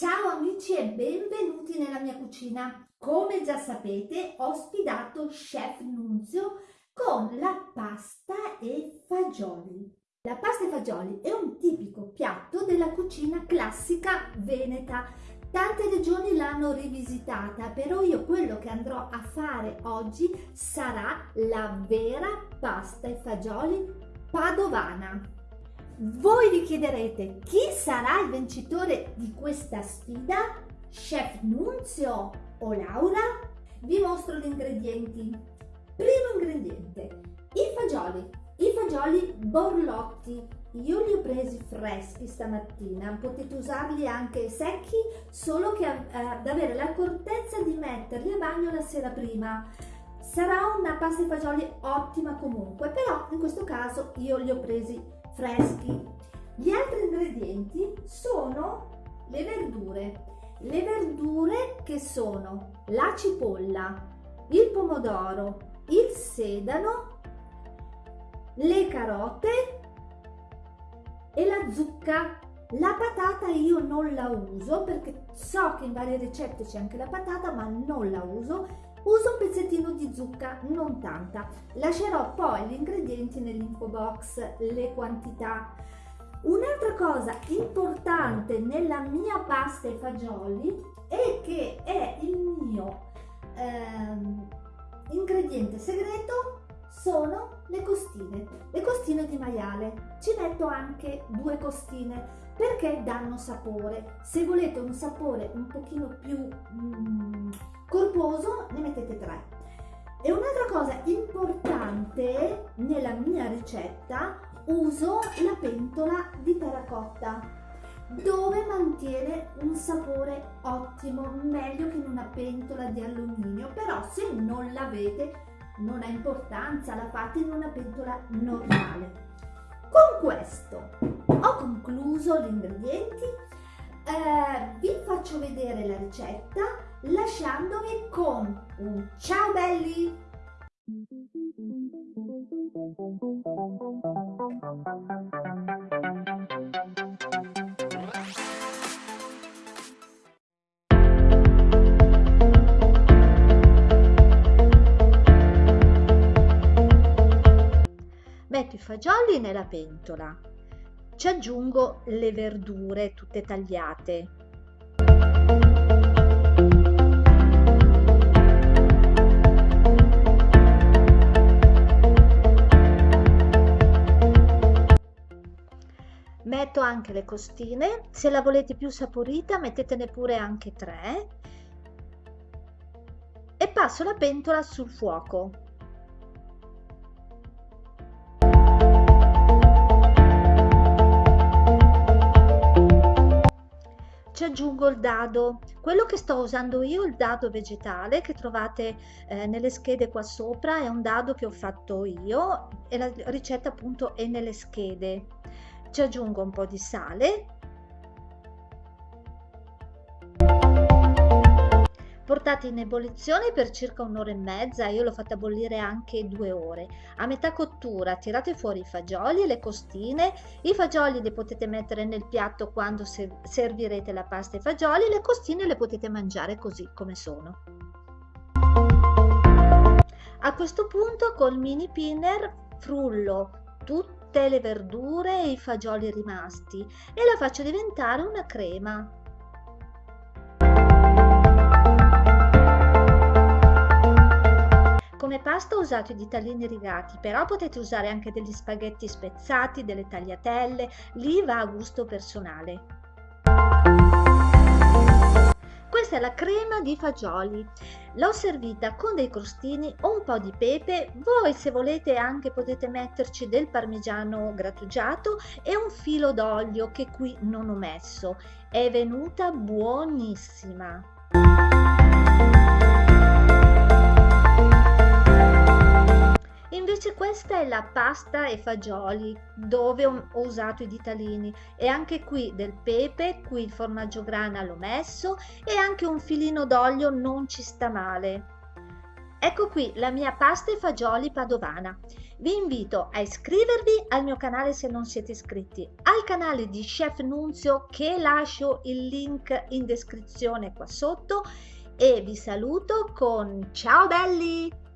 Ciao amici e benvenuti nella mia cucina. Come già sapete ho sfidato Chef Nunzio con la pasta e fagioli. La pasta e fagioli è un tipico piatto della cucina classica veneta. Tante regioni l'hanno rivisitata, però io quello che andrò a fare oggi sarà la vera pasta e fagioli padovana. Voi vi chiederete chi sarà il vincitore di questa sfida? Chef Nunzio o Laura? Vi mostro gli ingredienti. Primo ingrediente, i fagioli. I fagioli borlotti. Io li ho presi freschi stamattina, potete usarli anche secchi, solo che eh, ad avere l'accortezza di metterli a bagno la sera prima. Sarà una pasta di fagioli ottima comunque, però in questo caso io li ho presi freschi. Gli altri ingredienti sono le verdure. Le verdure che sono la cipolla, il pomodoro, il sedano, le carote e la zucca. La patata io non la uso perché so che in varie ricette c'è anche la patata ma non la uso Uso un pezzettino di zucca, non tanta. Lascerò poi gli ingredienti nell'info box, le quantità. Un'altra cosa importante nella mia pasta e fagioli è che è il mio ehm, ingrediente segreto sono le costine, le costine di maiale. Ci metto anche due costine perché danno sapore. Se volete un sapore un pochino più mm, corposo ne mettete tre. E un'altra cosa importante nella mia ricetta uso la pentola di terracotta dove mantiene un sapore ottimo, meglio che in una pentola di alluminio, però se non l'avete non ha importanza, la fate in una pentola normale. Con questo ho concluso gli ingredienti, eh, vi faccio vedere la ricetta lasciandovi con un ciao belli! metto i fagioli nella pentola, ci aggiungo le verdure tutte tagliate. Anche le costine, se la volete più saporita mettetene pure anche tre. E passo la pentola sul fuoco. ci aggiungo il dado. Quello che sto usando io il dado vegetale che trovate eh, nelle schede qua sopra. È un dado che ho fatto io. E la ricetta appunto è nelle schede ci aggiungo un po di sale portate in ebollizione per circa un'ora e mezza, io l'ho fatta bollire anche due ore. A metà cottura tirate fuori i fagioli e le costine, i fagioli li potete mettere nel piatto quando servirete la pasta e fagioli, le costine le potete mangiare così come sono. A questo punto col mini pinner frullo tutte le verdure e i fagioli rimasti e la faccio diventare una crema. Come pasta ho usato i ditalini rigati, però potete usare anche degli spaghetti spezzati, delle tagliatelle, lì va a gusto personale. Questa è la crema di fagioli. L'ho servita con dei crostini, un po' di pepe, voi se volete anche potete metterci del parmigiano grattugiato e un filo d'olio che qui non ho messo. È venuta buonissima. Invece questa è la pasta e fagioli dove ho usato i ditalini e anche qui del pepe, qui il formaggio grana l'ho messo e anche un filino d'olio non ci sta male. Ecco qui la mia pasta e fagioli padovana. Vi invito a iscrivervi al mio canale se non siete iscritti, al canale di Chef Nunzio che lascio il link in descrizione qua sotto e vi saluto con ciao belli!